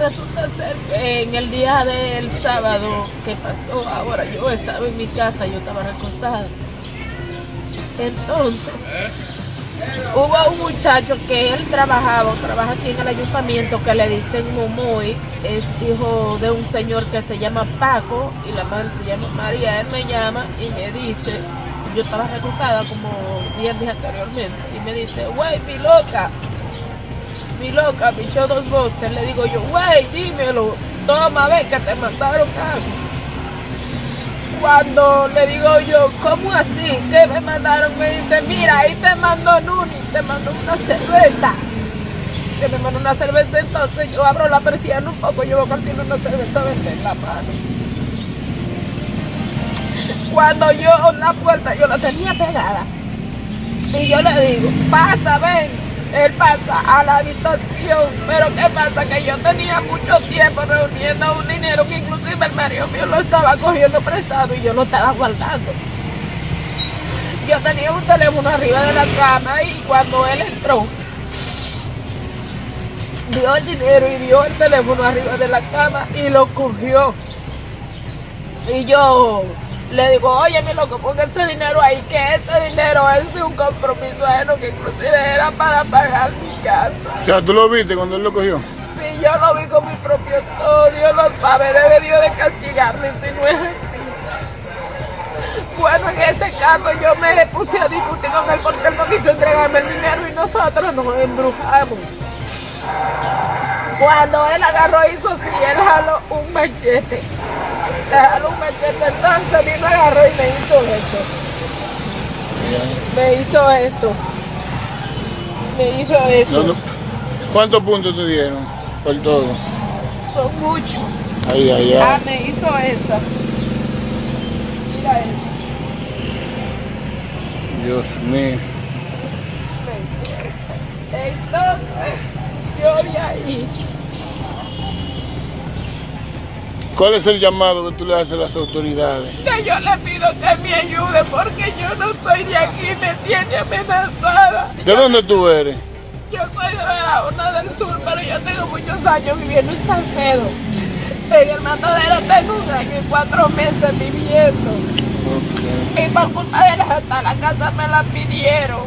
resulta ser que en el día del sábado que pasó, ahora yo estaba en mi casa, yo estaba recostada. Entonces, hubo un muchacho que él trabajaba, trabaja aquí en el ayuntamiento, que le dicen Momoy, es hijo de un señor que se llama Paco y la madre se llama María. Él me llama y me dice, yo estaba recostada como 10 días anteriormente, y me dice, güey, mi loca, mi loca, me echó dos voces. Le digo yo, güey, dímelo, toma, ve que te mandaron algo. Cuando le digo yo, ¿cómo así? ¿Qué me mandaron? Me dice, mira, ahí te mandó Nuni, te mandó una cerveza. Que me mandó una cerveza, entonces yo abro la persiana un poco, yo voy a una cerveza verde en la mano. Cuando yo la puerta, yo la tenía pegada. Y yo le digo, pasa, ven. Él pasa a la habitación, pero ¿qué pasa? Que yo tenía mucho tiempo reuniendo un dinero que inclusive el marido mío lo estaba cogiendo prestado y yo lo estaba guardando. Yo tenía un teléfono arriba de la cama y cuando él entró, vio el dinero y vio el teléfono arriba de la cama y lo cogió. Y yo le digo, oye, mi loco, ponga ese dinero ahí, que ese dinero es de un compromiso ajeno que inclusive era para pagar mi casa. O sea, ¿tú lo viste cuando él lo cogió? Sí, yo lo vi con mi propio ojos, Dios lo sabe, debió de castigarme si no es así. Bueno, en ese caso yo me puse a discutir con él porque él no quiso entregarme el dinero y nosotros nos embrujamos. Cuando él agarró hizo así, él jaló un machete. Le jaló un machete, entonces agarró y me hizo eso. Me hizo esto. Me hizo eso. No, no. ¿Cuántos puntos te dieron por todo? Son muchos. Ay, ay, Ah, me hizo esta. Mira. Dios mío. Entonces, yo de ahí, ¿Cuál es el llamado que tú le haces a las autoridades? que yo le pido que me ayude porque yo no soy de aquí, me tiene amenazada. ¿De dónde tú eres? Yo soy de Barahona del Sur, pero yo tengo muchos años viviendo en Salcedo. En el matadero tengo un año y cuatro meses viviendo. Ok. Y por culpa de la, hasta la casa me la pidieron.